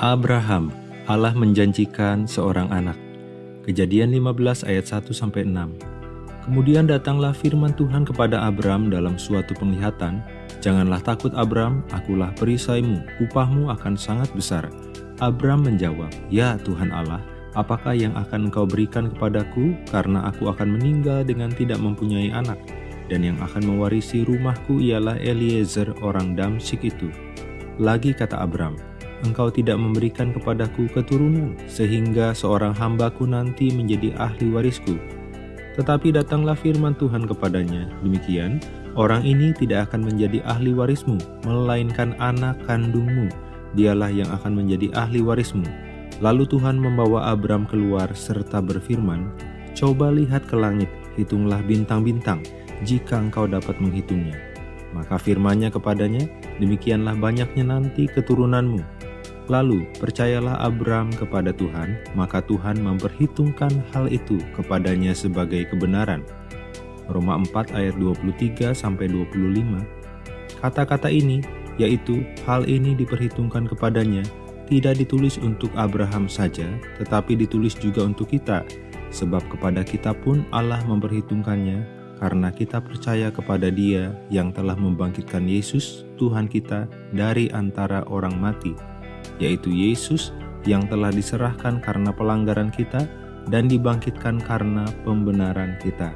Abraham, Allah menjanjikan seorang anak. Kejadian 15 ayat 1 sampai 6. Kemudian datanglah firman Tuhan kepada Abram dalam suatu penglihatan, Janganlah takut Abram, akulah perisaimu, upahmu akan sangat besar. Abram menjawab, Ya Tuhan Allah, apakah yang akan engkau berikan kepadaku karena aku akan meninggal dengan tidak mempunyai anak? Dan yang akan mewarisi rumahku ialah Eliezer orang Damsik itu. Lagi kata Abram, engkau tidak memberikan kepadaku keturunan, sehingga seorang hambaku nanti menjadi ahli warisku. Tetapi datanglah firman Tuhan kepadanya, demikian, orang ini tidak akan menjadi ahli warismu, melainkan anak kandungmu, dialah yang akan menjadi ahli warismu. Lalu Tuhan membawa Abram keluar serta berfirman, Coba lihat ke langit, hitunglah bintang-bintang, jika engkau dapat menghitungnya. Maka firmannya kepadanya, demikianlah banyaknya nanti keturunanmu. Lalu percayalah Abram kepada Tuhan, maka Tuhan memperhitungkan hal itu kepadanya sebagai kebenaran. Roma 4 ayat 23 sampai 25. Kata-kata ini yaitu hal ini diperhitungkan kepadanya tidak ditulis untuk Abraham saja, tetapi ditulis juga untuk kita, sebab kepada kita pun Allah memperhitungkannya karena kita percaya kepada Dia yang telah membangkitkan Yesus, Tuhan kita, dari antara orang mati yaitu Yesus yang telah diserahkan karena pelanggaran kita dan dibangkitkan karena pembenaran kita.